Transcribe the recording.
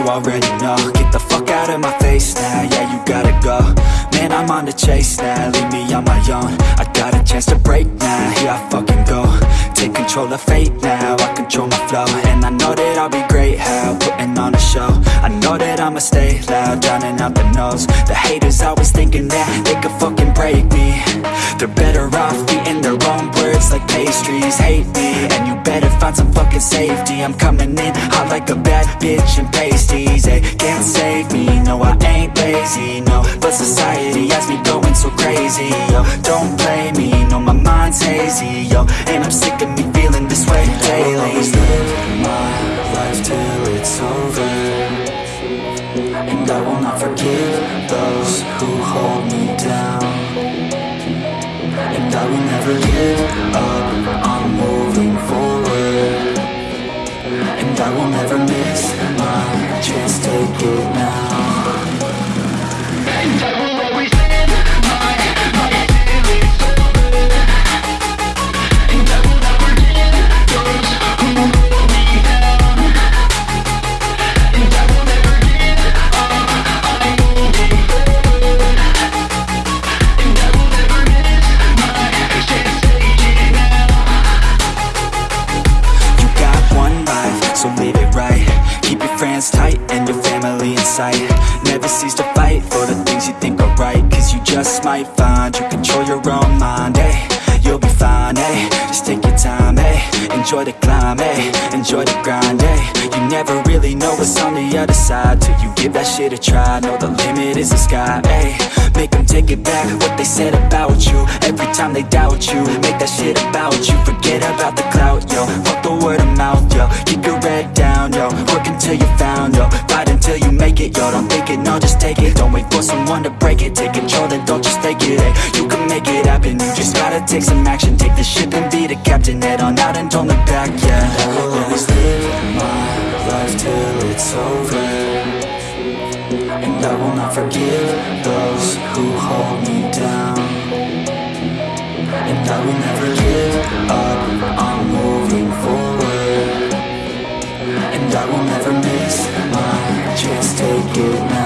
you already know. Get the fuck out of my face now, yeah, you gotta go. Man, I'm on the chase now, leave me on my own. I got a chance to break now, here I fucking go. Take control of fate now, I control my flow. And I know that I'll be great, how, putting on a show. I know that I'ma stay loud, drowning out the noise The haters always thinking that they could fucking break me. They're better off eating their own words like pastries. Hate find some fucking safety. I'm coming in hot like a bad bitch in pasties They can't save me, no I ain't lazy, no But society has me going so crazy, yo Don't blame me, no my mind's hazy, yo And I'm sick of me feeling this way daily. I will always live my life till it's over. And I will not forgive those who hold me down. And I will never give up, I will so live it right. Keep your friends tight and your family in sight. Never cease to fight for the things you think are right Cause you just might find you control your own mind, eh? You'll be fine, eh? Just take your time, eh? Enjoy the climb, eh? Enjoy the grind, eh? You never really know what's on the other side Till you give that shit a try. Know the limit is the sky, eh? Make them take it back what they said about you. Every time they doubt you Make that shit about you. Forget about the clout, yo. Fuck the word of mouth, yo Until you found, yo Fight until you make it, yo Don't think it, no, just take it. Don't wait for someone to break it. Take control, then don't just take it, eh You can make it happen. You just gotta take some action. Take the ship and be the captain. Head on out and don't look back, yeah. I will always live my life till it's over. And I will not forgive those who hold me down. And I will never give up, never miss my chance to give